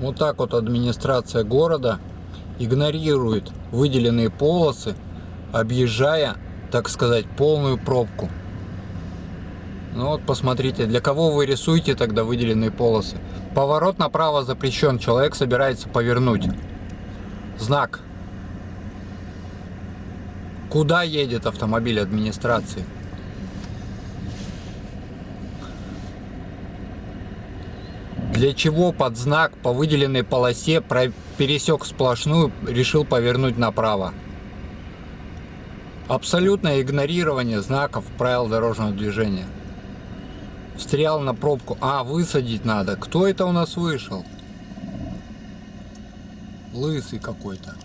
Вот так вот администрация города игнорирует выделенные полосы, объезжая, так сказать, полную пробку. Ну вот посмотрите, для кого вы рисуете тогда выделенные полосы? Поворот направо запрещен, человек собирается повернуть. Знак. Куда едет автомобиль администрации? Для чего под знак по выделенной полосе пересек сплошную, решил повернуть направо? Абсолютное игнорирование знаков правил дорожного движения. Встрял на пробку. А, высадить надо. Кто это у нас вышел? Лысый какой-то.